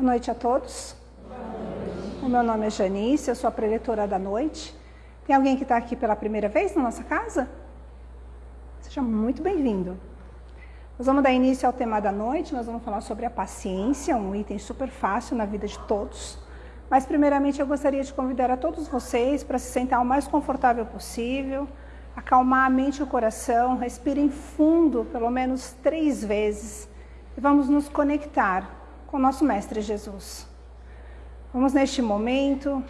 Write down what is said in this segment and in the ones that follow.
Boa noite a todos. O meu nome é Janice, eu sou a preletora da noite. Tem alguém que está aqui pela primeira vez na nossa casa? Seja muito bem-vindo. Nós vamos dar início ao tema da noite, nós vamos falar sobre a paciência, um item super fácil na vida de todos. Mas primeiramente eu gostaria de convidar a todos vocês para se sentar o mais confortável possível, acalmar a mente e o coração, respirem fundo pelo menos três vezes e vamos nos conectar com nosso Mestre Jesus. Vamos neste momento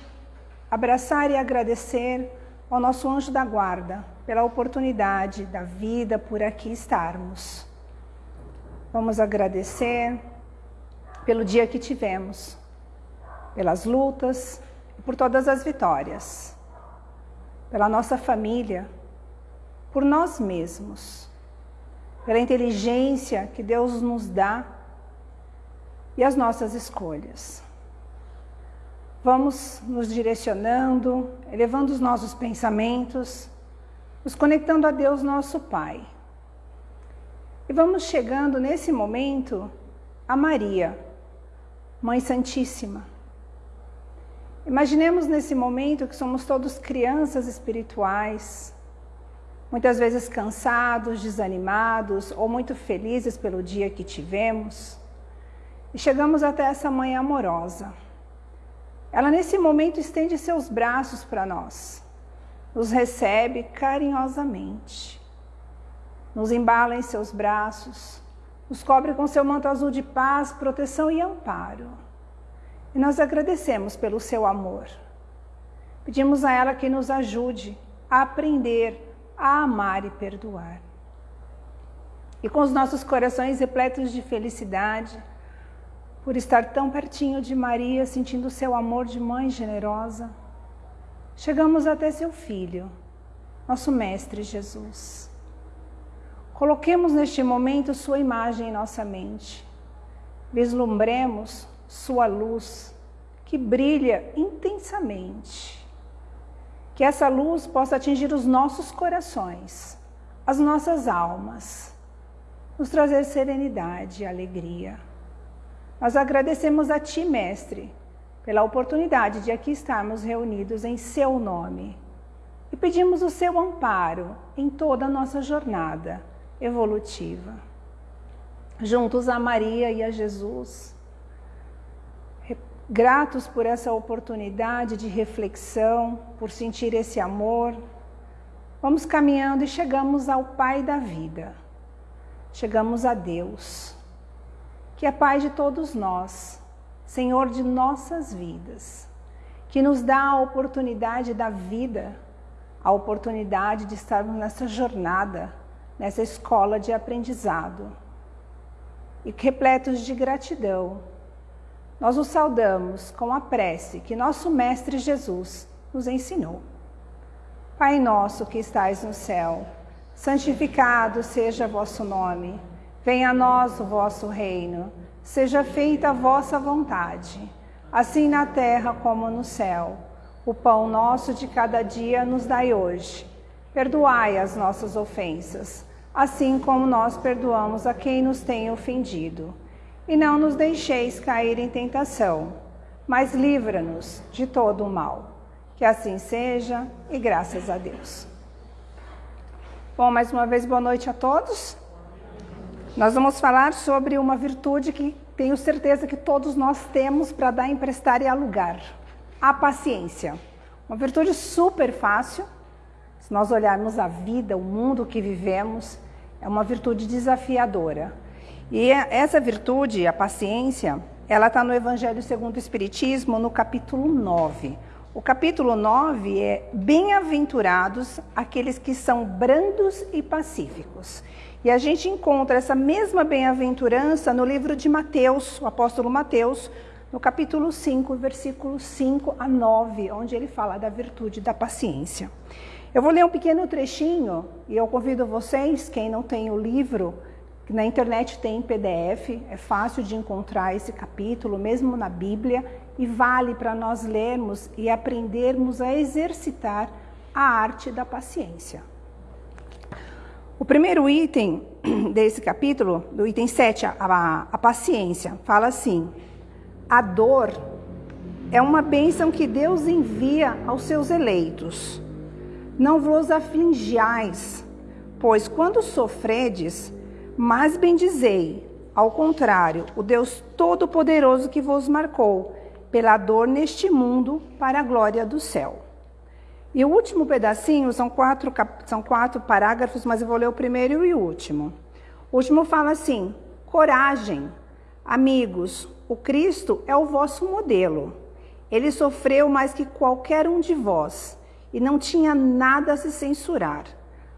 abraçar e agradecer ao nosso anjo da guarda pela oportunidade da vida por aqui estarmos. Vamos agradecer pelo dia que tivemos, pelas lutas e por todas as vitórias, pela nossa família, por nós mesmos, pela inteligência que Deus nos dá e as nossas escolhas. Vamos nos direcionando, elevando os nossos pensamentos, nos conectando a Deus, nosso Pai. E vamos chegando nesse momento a Maria, Mãe Santíssima. Imaginemos nesse momento que somos todos crianças espirituais, muitas vezes cansados, desanimados ou muito felizes pelo dia que tivemos. E chegamos até essa mãe amorosa. Ela nesse momento estende seus braços para nós, nos recebe carinhosamente, nos embala em seus braços, nos cobre com seu manto azul de paz, proteção e amparo. E nós agradecemos pelo seu amor. Pedimos a ela que nos ajude a aprender a amar e perdoar. E com os nossos corações repletos de felicidade, por estar tão pertinho de Maria, sentindo seu amor de mãe generosa. Chegamos até seu filho, nosso Mestre Jesus. Coloquemos neste momento sua imagem em nossa mente. Vislumbremos sua luz, que brilha intensamente. Que essa luz possa atingir os nossos corações, as nossas almas, nos trazer serenidade e alegria. Nós agradecemos a Ti, Mestre, pela oportunidade de aqui estarmos reunidos em Seu nome. E pedimos o Seu amparo em toda a nossa jornada evolutiva. Juntos a Maria e a Jesus, gratos por essa oportunidade de reflexão, por sentir esse amor, vamos caminhando e chegamos ao Pai da vida, chegamos a Deus que é Pai de todos nós, Senhor de nossas vidas, que nos dá a oportunidade da vida, a oportunidade de estarmos nessa jornada, nessa escola de aprendizado. E repletos de gratidão, nós o saudamos com a prece que nosso Mestre Jesus nos ensinou. Pai nosso que estais no céu, santificado seja vosso nome. Venha a nós o vosso reino, seja feita a vossa vontade, assim na terra como no céu. O pão nosso de cada dia nos dai hoje. Perdoai as nossas ofensas, assim como nós perdoamos a quem nos tem ofendido. E não nos deixeis cair em tentação, mas livra-nos de todo o mal. Que assim seja e graças a Deus. Bom, mais uma vez, boa noite a todos. Nós vamos falar sobre uma virtude que tenho certeza que todos nós temos para dar, emprestar e alugar. A paciência. Uma virtude super fácil. Se nós olharmos a vida, o mundo que vivemos, é uma virtude desafiadora. E essa virtude, a paciência, ela está no Evangelho segundo o Espiritismo, no capítulo 9. O capítulo 9 é Bem-aventurados aqueles que são brandos e pacíficos. E a gente encontra essa mesma bem-aventurança no livro de Mateus, o apóstolo Mateus, no capítulo 5, versículos 5 a 9, onde ele fala da virtude da paciência. Eu vou ler um pequeno trechinho e eu convido vocês, quem não tem o livro, na internet tem em PDF, é fácil de encontrar esse capítulo, mesmo na Bíblia, e vale para nós lermos e aprendermos a exercitar a arte da paciência. O primeiro item desse capítulo, do item 7, a, a, a paciência, fala assim: A dor é uma bênção que Deus envia aos seus eleitos. Não vos afligiais, pois quando sofredes, mais bendizei, ao contrário, o Deus Todo-Poderoso que vos marcou pela dor neste mundo para a glória do céu. E o último pedacinho, são quatro, são quatro parágrafos, mas eu vou ler o primeiro e o último. O último fala assim: coragem, amigos, o Cristo é o vosso modelo. Ele sofreu mais que qualquer um de vós e não tinha nada a se censurar.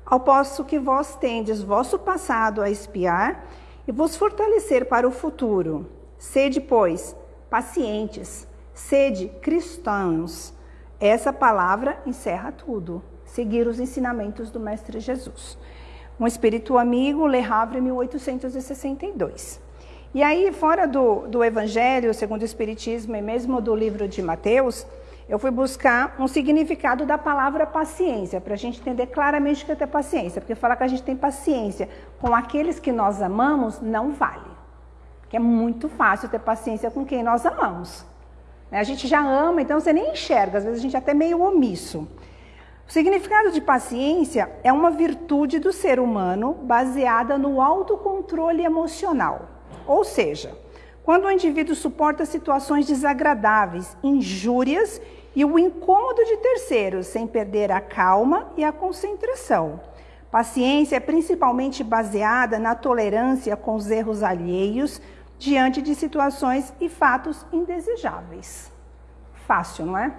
Ao passo que vós tendes vosso passado a espiar e vos fortalecer para o futuro. Sede, pois, pacientes, sede cristãos. Essa palavra encerra tudo. Seguir os ensinamentos do Mestre Jesus. Um espírito amigo, Le Havre, 1862. E aí, fora do, do Evangelho, segundo o Espiritismo e mesmo do livro de Mateus, eu fui buscar um significado da palavra paciência, para a gente entender claramente o que é ter paciência. Porque falar que a gente tem paciência com aqueles que nós amamos não vale. Porque é muito fácil ter paciência com quem nós amamos. Né? A gente já ama, então você nem enxerga, às vezes a gente é até meio omisso. O significado de paciência é uma virtude do ser humano baseada no autocontrole emocional. Ou seja, quando o indivíduo suporta situações desagradáveis, injúrias e o incômodo de terceiros, sem perder a calma e a concentração. Paciência é principalmente baseada na tolerância com os erros alheios diante de situações e fatos indesejáveis. Fácil, não é?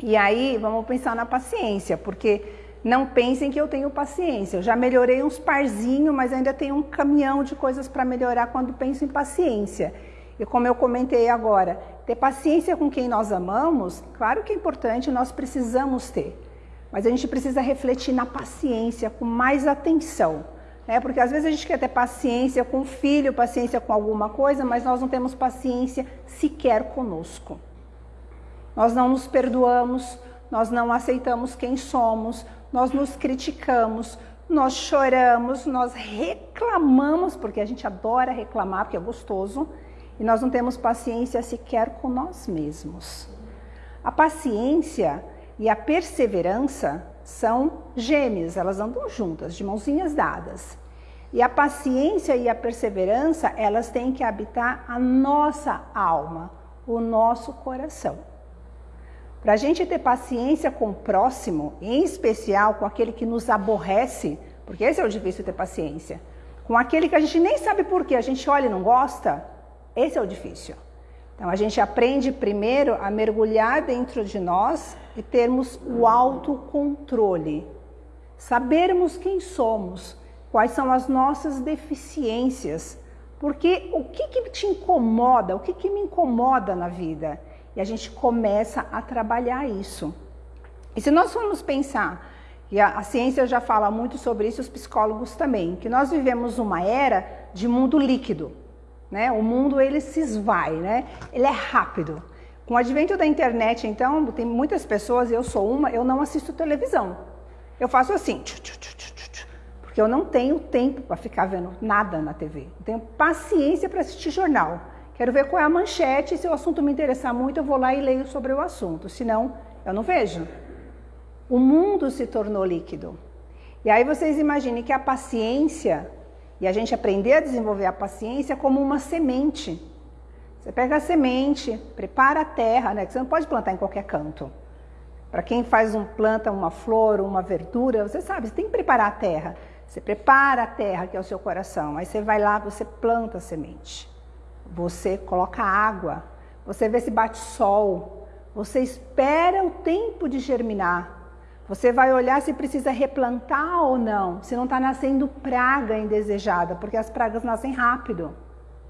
E aí, vamos pensar na paciência, porque não pensem que eu tenho paciência. Eu já melhorei uns parzinhos, mas ainda tenho um caminhão de coisas para melhorar quando penso em paciência. E como eu comentei agora, ter paciência com quem nós amamos, claro que é importante, nós precisamos ter. Mas a gente precisa refletir na paciência com mais atenção. Né? Porque às vezes a gente quer ter paciência com o filho, paciência com alguma coisa, mas nós não temos paciência sequer conosco. Nós não nos perdoamos, nós não aceitamos quem somos, nós nos criticamos, nós choramos, nós reclamamos, porque a gente adora reclamar, porque é gostoso, e nós não temos paciência sequer com nós mesmos. A paciência e a perseverança são gêmeas, elas andam juntas, de mãozinhas dadas. E a paciência e a perseverança, elas têm que habitar a nossa alma, o nosso coração. Para a gente ter paciência com o próximo, em especial com aquele que nos aborrece, porque esse é o difícil ter paciência, com aquele que a gente nem sabe por que a gente olha e não gosta, esse é o difícil. Então a gente aprende primeiro a mergulhar dentro de nós e termos o autocontrole. Sabermos quem somos, quais são as nossas deficiências, porque o que, que te incomoda, o que, que me incomoda na vida? E a gente começa a trabalhar isso. E se nós formos pensar, e a, a ciência já fala muito sobre isso, os psicólogos também, que nós vivemos uma era de mundo líquido. Né? O mundo ele se esvai, né? ele é rápido. Com o advento da internet, então, tem muitas pessoas, eu sou uma, eu não assisto televisão. Eu faço assim, porque eu não tenho tempo para ficar vendo nada na TV. Eu tenho paciência para assistir jornal. Quero ver qual é a manchete, se o assunto me interessar muito, eu vou lá e leio sobre o assunto, senão eu não vejo. O mundo se tornou líquido. E aí vocês imaginem que a paciência, e a gente aprender a desenvolver a paciência como uma semente. Você pega a semente, prepara a terra, né? Que você não pode plantar em qualquer canto. Para quem faz um planta uma flor, uma verdura, você sabe, você tem que preparar a terra. Você prepara a terra, que é o seu coração. Aí você vai lá, você planta a semente. Você coloca água, você vê se bate sol, você espera o tempo de germinar. Você vai olhar se precisa replantar ou não, se não está nascendo praga indesejada, porque as pragas nascem rápido.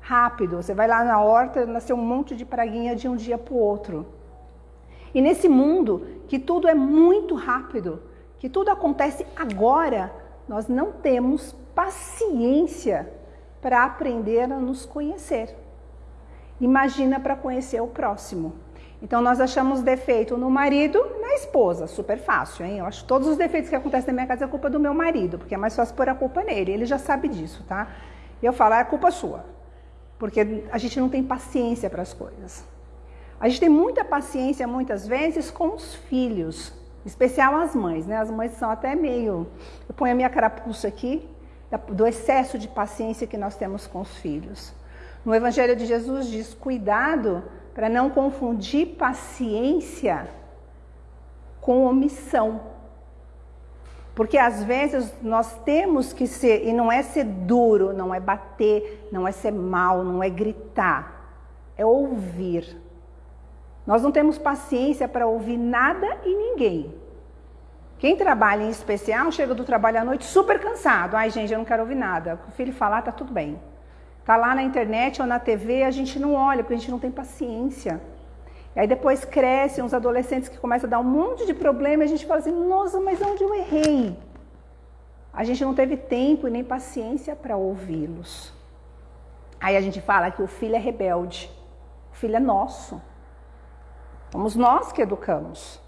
Rápido. Você vai lá na horta, nasceu um monte de praguinha de um dia para o outro. E nesse mundo que tudo é muito rápido, que tudo acontece agora, nós não temos paciência para aprender a nos conhecer. Imagina para conhecer o próximo. Então nós achamos defeito no marido e na esposa, super fácil, hein? Eu acho que todos os defeitos que acontecem na minha casa é culpa do meu marido, porque é mais fácil pôr a culpa nele, ele já sabe disso, tá? E eu falo, é culpa sua. porque a gente não tem paciência para as coisas. A gente tem muita paciência muitas vezes com os filhos, especial as mães, né? As mães são até meio. Eu ponho a minha carapuça aqui, do excesso de paciência que nós temos com os filhos. No Evangelho de Jesus diz: cuidado para não confundir paciência com omissão. Porque às vezes nós temos que ser, e não é ser duro, não é bater, não é ser mal, não é gritar, é ouvir. Nós não temos paciência para ouvir nada e ninguém. Quem trabalha em especial chega do trabalho à noite super cansado. Ai, gente, eu não quero ouvir nada. O filho falar, tá tudo bem. Tá lá na internet ou na TV, a gente não olha, porque a gente não tem paciência. E aí depois crescem uns adolescentes que começam a dar um monte de problema e a gente fala assim, nossa, mas onde eu errei? A gente não teve tempo e nem paciência para ouvi-los. Aí a gente fala que o filho é rebelde. O filho é nosso. Fomos nós que educamos.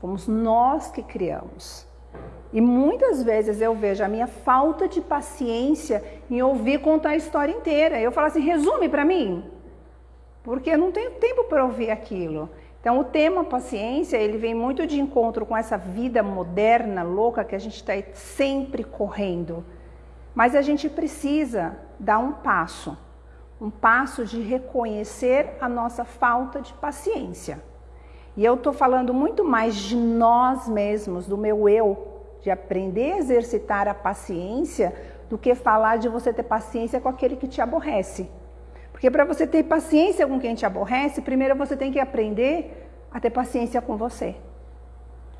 Fomos nós que criamos. E muitas vezes eu vejo a minha falta de paciência em ouvir contar a história inteira. Eu falo assim, resume para mim, porque eu não tenho tempo para ouvir aquilo. Então o tema paciência, ele vem muito de encontro com essa vida moderna, louca, que a gente está sempre correndo. Mas a gente precisa dar um passo, um passo de reconhecer a nossa falta de paciência. E eu estou falando muito mais de nós mesmos, do meu eu, de aprender a exercitar a paciência do que falar de você ter paciência com aquele que te aborrece. Porque para você ter paciência com quem te aborrece, primeiro você tem que aprender a ter paciência com você.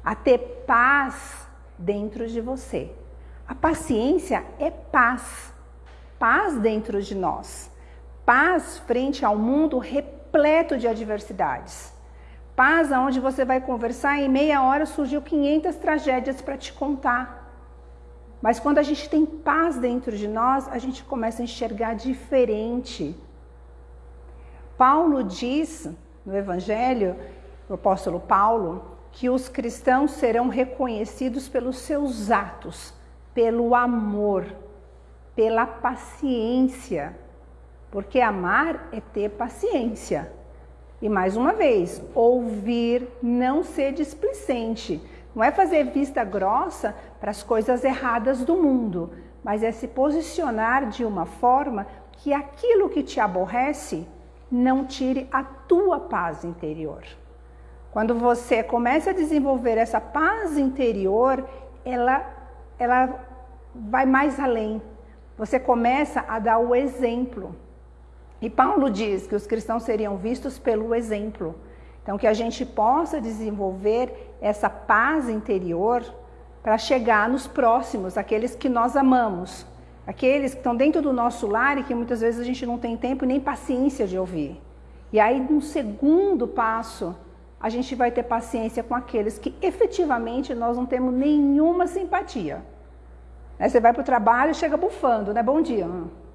A ter paz dentro de você. A paciência é paz. Paz dentro de nós. Paz frente ao mundo repleto de adversidades. Paz aonde você vai conversar em meia hora surgiu 500 tragédias para te contar. Mas quando a gente tem paz dentro de nós, a gente começa a enxergar diferente. Paulo diz no Evangelho, o apóstolo Paulo, que os cristãos serão reconhecidos pelos seus atos, pelo amor, pela paciência. Porque amar é ter paciência. E mais uma vez, ouvir, não ser displicente. Não é fazer vista grossa para as coisas erradas do mundo, mas é se posicionar de uma forma que aquilo que te aborrece não tire a tua paz interior. Quando você começa a desenvolver essa paz interior, ela, ela vai mais além. Você começa a dar o exemplo. E Paulo diz que os cristãos seriam vistos pelo exemplo. Então, que a gente possa desenvolver essa paz interior para chegar nos próximos, aqueles que nós amamos, aqueles que estão dentro do nosso lar e que muitas vezes a gente não tem tempo nem paciência de ouvir. E aí, no segundo passo, a gente vai ter paciência com aqueles que efetivamente nós não temos nenhuma simpatia. Aí você vai para o trabalho e chega bufando, né? Bom dia.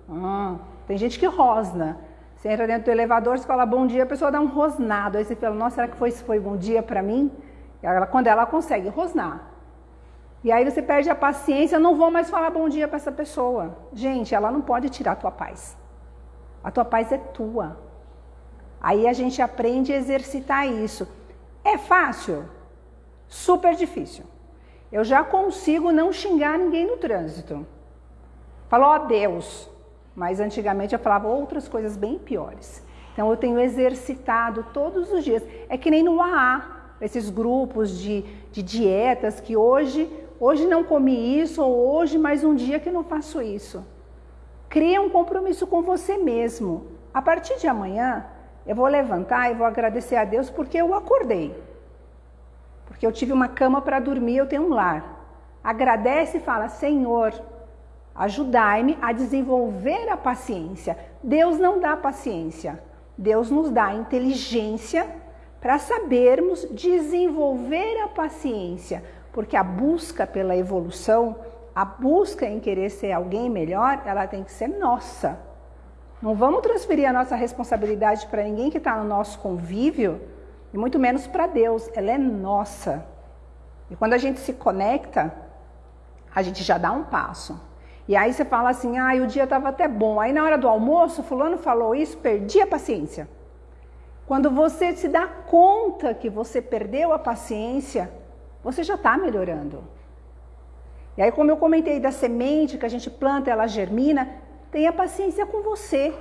Ah, tem gente que rosna. Você entra dentro do elevador, você fala bom dia, a pessoa dá um rosnado. Aí você fala, nossa, será que foi, foi bom dia para mim? Ela, quando ela consegue rosnar. E aí você perde a paciência, não vou mais falar bom dia para essa pessoa. Gente, ela não pode tirar a tua paz. A tua paz é tua. Aí a gente aprende a exercitar isso. É fácil? Super difícil. Eu já consigo não xingar ninguém no trânsito. Falou, ó Deus, mas antigamente eu falava outras coisas bem piores. Então eu tenho exercitado todos os dias. É que nem no AA, esses grupos de, de dietas que hoje, hoje não comi isso, ou hoje mais um dia que não faço isso. Cria um compromisso com você mesmo. A partir de amanhã, eu vou levantar e vou agradecer a Deus porque eu acordei. Porque eu tive uma cama para dormir, eu tenho um lar. Agradece e fala: Senhor, Ajudai-me a desenvolver a paciência. Deus não dá paciência, Deus nos dá inteligência para sabermos desenvolver a paciência, porque a busca pela evolução, a busca em querer ser alguém melhor, ela tem que ser nossa. Não vamos transferir a nossa responsabilidade para ninguém que está no nosso convívio, e muito menos para Deus, ela é nossa. E quando a gente se conecta, a gente já dá um passo. E aí você fala assim, ah, o dia estava até bom. Aí na hora do almoço, fulano falou isso, perdi a paciência. Quando você se dá conta que você perdeu a paciência, você já está melhorando. E aí, como eu comentei da semente que a gente planta, ela germina, tenha paciência com você.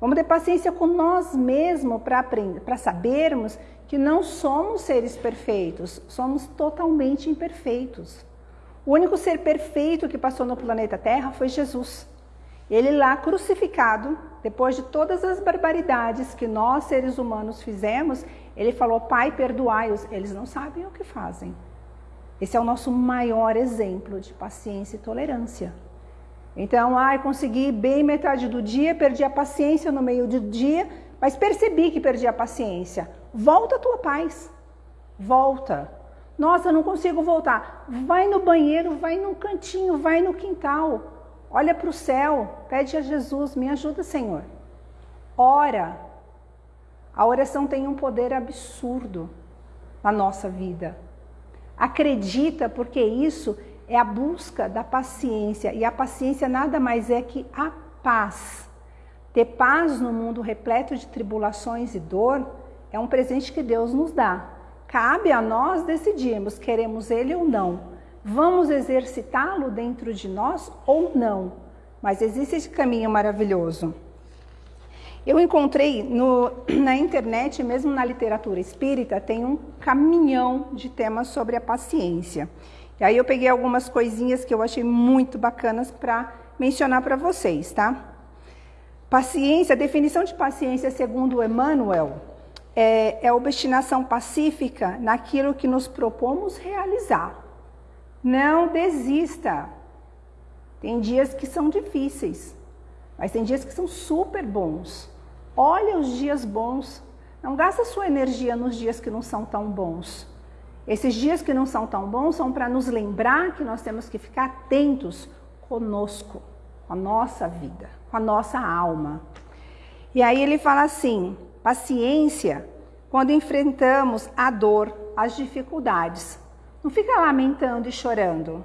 Vamos ter paciência com nós mesmos para sabermos que não somos seres perfeitos, somos totalmente imperfeitos. O único ser perfeito que passou no planeta Terra foi Jesus. Ele lá crucificado, depois de todas as barbaridades que nós seres humanos fizemos, ele falou: Pai, perdoai-os. Eles não sabem o que fazem. Esse é o nosso maior exemplo de paciência e tolerância. Então, ai, consegui bem metade do dia, perdi a paciência no meio do dia, mas percebi que perdi a paciência. Volta a tua paz. Volta. Nossa, não consigo voltar. Vai no banheiro, vai no cantinho, vai no quintal. Olha para o céu, pede a Jesus, me ajuda, Senhor. Ora. A oração tem um poder absurdo na nossa vida. Acredita, porque isso é a busca da paciência. E a paciência nada mais é que a paz. Ter paz no mundo repleto de tribulações e dor é um presente que Deus nos dá. Cabe a nós decidirmos, queremos ele ou não. Vamos exercitá-lo dentro de nós ou não. Mas existe esse caminho maravilhoso. Eu encontrei no, na internet, mesmo na literatura espírita, tem um caminhão de temas sobre a paciência. E aí eu peguei algumas coisinhas que eu achei muito bacanas para mencionar para vocês, tá? Paciência, definição de paciência segundo Emmanuel é, é obstinação pacífica naquilo que nos propomos realizar. Não desista. Tem dias que são difíceis, mas tem dias que são super bons. Olha os dias bons. Não gasta sua energia nos dias que não são tão bons. Esses dias que não são tão bons são para nos lembrar que nós temos que ficar atentos conosco, com a nossa vida, com a nossa alma. E aí ele fala assim: paciência quando enfrentamos a dor, as dificuldades. Não fica lamentando e chorando.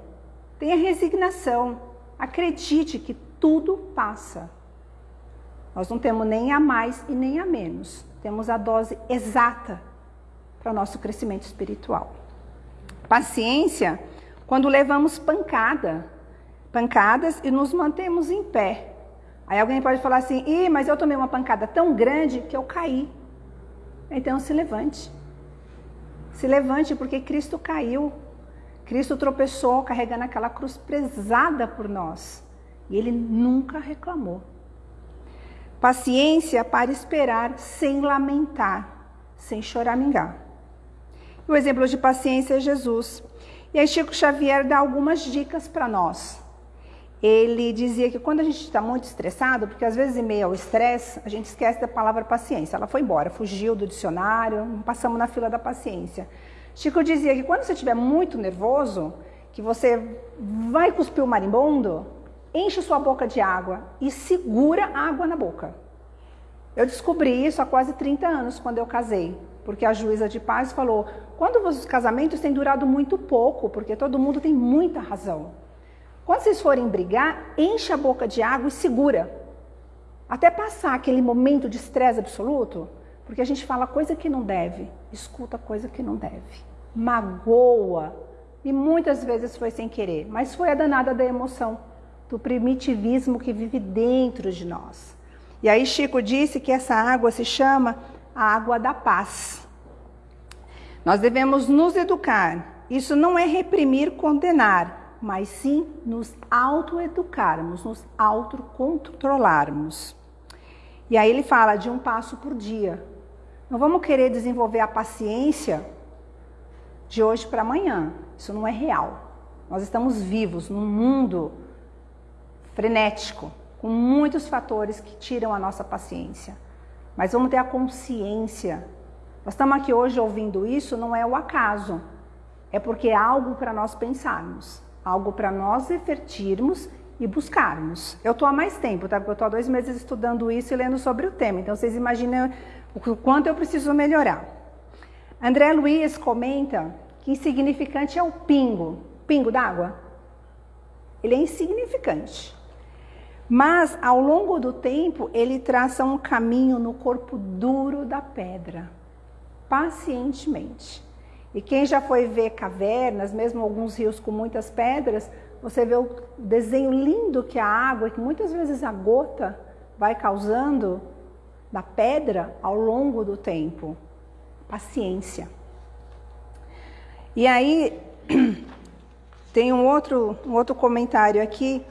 Tenha resignação. Acredite que tudo passa. Nós não temos nem a mais e nem a menos. Temos a dose exata para o nosso crescimento espiritual. Paciência quando levamos pancada, pancadas e nos mantemos em pé. Aí alguém pode falar assim: Ih, mas eu tomei uma pancada tão grande que eu caí. Então se levante. Se levante porque Cristo caiu. Cristo tropeçou carregando aquela cruz pesada por nós. E ele nunca reclamou. Paciência para esperar sem lamentar, sem choramingar. O exemplo de paciência é Jesus. E aí Chico Xavier dá algumas dicas para nós. Ele dizia que quando a gente está muito estressado, porque às vezes em meio ao estresse, a gente esquece da palavra paciência. Ela foi embora, fugiu do dicionário, passamos na fila da paciência. Chico dizia que quando você estiver muito nervoso, que você vai cuspir o marimbondo, enche sua boca de água e segura a água na boca. Eu descobri isso há quase 30 anos, quando eu casei porque a juíza de paz falou: quando os casamentos têm durado muito pouco, porque todo mundo tem muita razão. Quando vocês forem brigar, enche a boca de água e segura. Até passar aquele momento de estresse absoluto, porque a gente fala coisa que não deve, escuta coisa que não deve, magoa. E muitas vezes foi sem querer, mas foi a danada da emoção, do primitivismo que vive dentro de nós. E aí Chico disse que essa água se chama a água da paz. Nós devemos nos educar. Isso não é reprimir, condenar, mas sim nos autoeducarmos, nos autocontrolarmos. E aí ele fala de um passo por dia. Não vamos querer desenvolver a paciência de hoje para amanhã. Isso não é real. Nós estamos vivos num mundo frenético, com muitos fatores que tiram a nossa paciência. Mas vamos ter a consciência. Nós estamos aqui hoje ouvindo isso, não é o acaso. É porque é algo para nós pensarmos, algo para nós refletirmos e buscarmos. Eu estou há mais tempo, tá? Porque eu estou há dois meses estudando isso e lendo sobre o tema. Então vocês imaginem o quanto eu preciso melhorar. André Luiz comenta que insignificante é o pingo. Pingo d'água? Ele é insignificante. Mas, ao longo do tempo, ele traça um caminho no corpo duro da pedra, pacientemente. E quem já foi ver cavernas, mesmo alguns rios com muitas pedras, você vê o desenho lindo que a água, que muitas vezes a gota vai causando da pedra ao longo do tempo. Paciência. E aí, tem um outro, um outro comentário aqui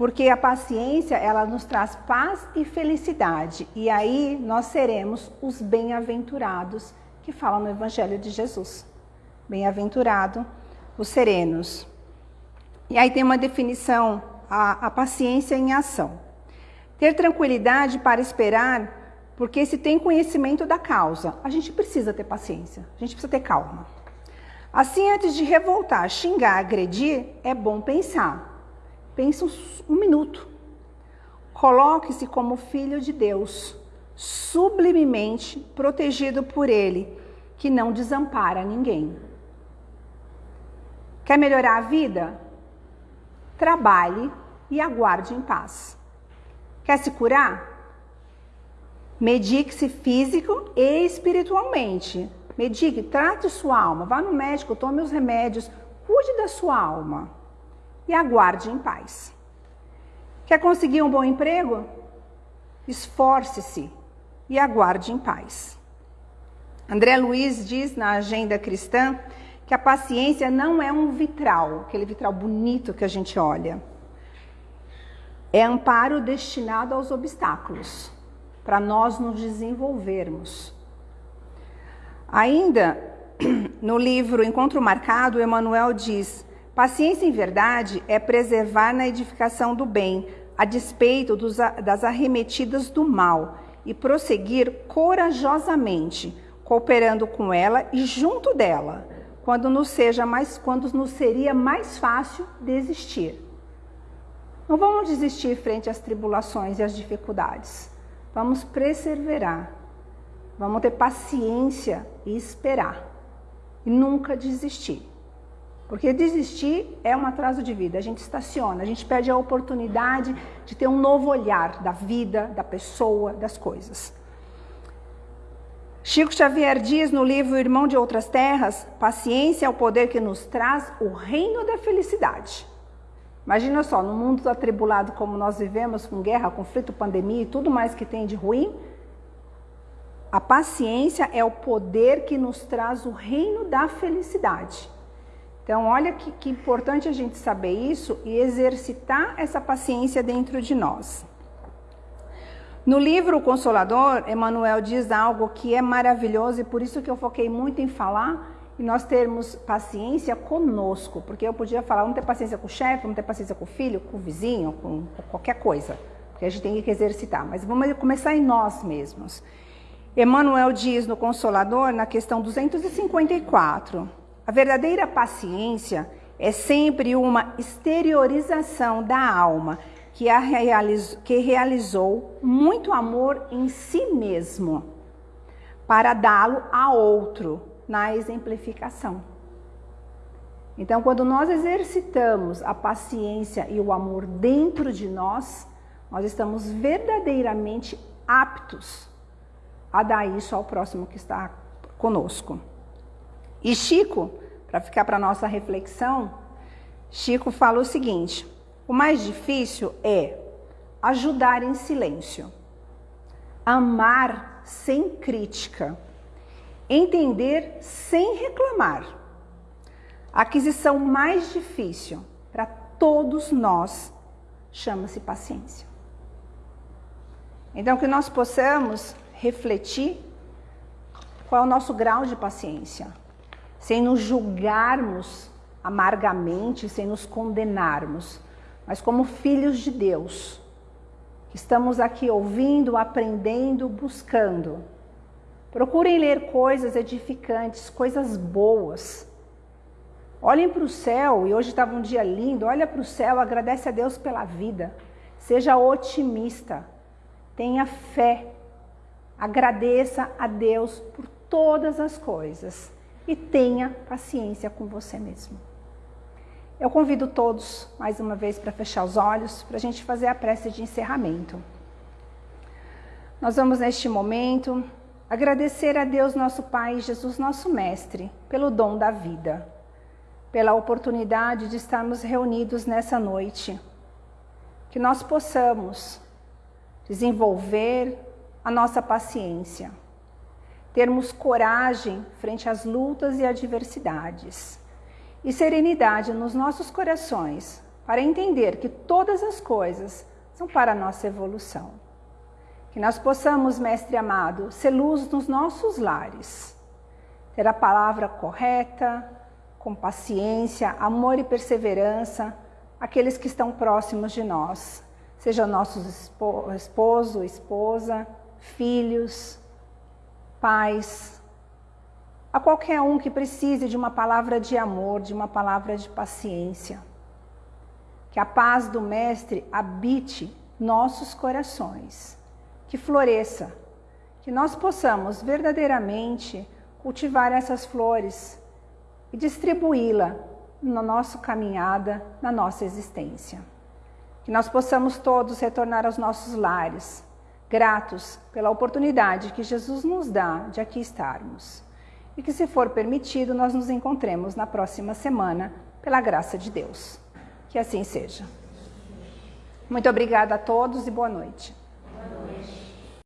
porque a paciência, ela nos traz paz e felicidade. E aí nós seremos os bem-aventurados que falam no Evangelho de Jesus. Bem-aventurado os serenos. E aí tem uma definição, a, a paciência em ação. Ter tranquilidade para esperar, porque se tem conhecimento da causa, a gente precisa ter paciência, a gente precisa ter calma. Assim, antes de revoltar, xingar, agredir, é bom pensar. Pense um minuto. Coloque-se como filho de Deus, sublimemente protegido por Ele, que não desampara ninguém. Quer melhorar a vida? Trabalhe e aguarde em paz. Quer se curar? Medique-se físico e espiritualmente. Medique, trate sua alma, vá no médico, tome os remédios, cuide da sua alma e aguarde em paz. Quer conseguir um bom emprego? Esforce-se e aguarde em paz. André Luiz diz na Agenda Cristã que a paciência não é um vitral, aquele vitral bonito que a gente olha. É amparo destinado aos obstáculos, para nós nos desenvolvermos. Ainda no livro Encontro Marcado, Emmanuel diz: Paciência em verdade é preservar na edificação do bem, a despeito dos, das arremetidas do mal, e prosseguir corajosamente, cooperando com ela e junto dela, quando nos, seja mais, quando nos seria mais fácil desistir. Não vamos desistir frente às tribulações e às dificuldades. Vamos perseverar. Vamos ter paciência e esperar. E nunca desistir. Porque desistir é um atraso de vida, a gente estaciona, a gente perde a oportunidade de ter um novo olhar da vida, da pessoa, das coisas. Chico Xavier diz no livro Irmão de Outras Terras: paciência é o poder que nos traz o reino da felicidade. Imagina só, num mundo atribulado como nós vivemos, com guerra, conflito, pandemia e tudo mais que tem de ruim, a paciência é o poder que nos traz o reino da felicidade. Então, olha que, que importante a gente saber isso e exercitar essa paciência dentro de nós. No livro O Consolador, Emmanuel diz algo que é maravilhoso e por isso que eu foquei muito em falar e nós termos paciência conosco, porque eu podia falar, vamos ter paciência com o chefe, vamos ter paciência com o filho, com o vizinho, com qualquer coisa, porque a gente tem que exercitar, mas vamos começar em nós mesmos. Emmanuel diz no Consolador, na questão 254, a verdadeira paciência é sempre uma exteriorização da alma que, a realizou, que realizou muito amor em si mesmo para dá-lo a outro na exemplificação. Então, quando nós exercitamos a paciência e o amor dentro de nós, nós estamos verdadeiramente aptos a dar isso ao próximo que está conosco. E Chico, para ficar para nossa reflexão, Chico fala o seguinte: o mais difícil é ajudar em silêncio, amar sem crítica, entender sem reclamar. A aquisição mais difícil para todos nós chama-se paciência. Então, que nós possamos refletir qual é o nosso grau de paciência sem nos julgarmos amargamente, sem nos condenarmos, mas como filhos de Deus, estamos aqui ouvindo, aprendendo, buscando. Procurem ler coisas edificantes, coisas boas. Olhem para o céu, e hoje estava um dia lindo, olha para o céu, agradece a Deus pela vida. Seja otimista, tenha fé, agradeça a Deus por todas as coisas e tenha paciência com você mesmo. Eu convido todos, mais uma vez, para fechar os olhos, para a gente fazer a prece de encerramento. Nós vamos, neste momento, agradecer a Deus, nosso Pai, Jesus, nosso Mestre, pelo dom da vida, pela oportunidade de estarmos reunidos nessa noite. Que nós possamos desenvolver a nossa paciência, termos coragem frente às lutas e adversidades e serenidade nos nossos corações para entender que todas as coisas são para a nossa evolução. Que nós possamos, Mestre amado, ser luz nos nossos lares, ter a palavra correta, com paciência, amor e perseverança, aqueles que estão próximos de nós, seja nossos esposo, esposa, filhos, pais, a qualquer um que precise de uma palavra de amor, de uma palavra de paciência. Que a paz do Mestre habite nossos corações, que floresça, que nós possamos verdadeiramente cultivar essas flores e distribuí-la na nossa caminhada, na nossa existência. Que nós possamos todos retornar aos nossos lares, gratos pela oportunidade que Jesus nos dá de aqui estarmos e que, se for permitido, nós nos encontremos na próxima semana, pela graça de Deus. Que assim seja. Muito obrigada a todos e boa noite.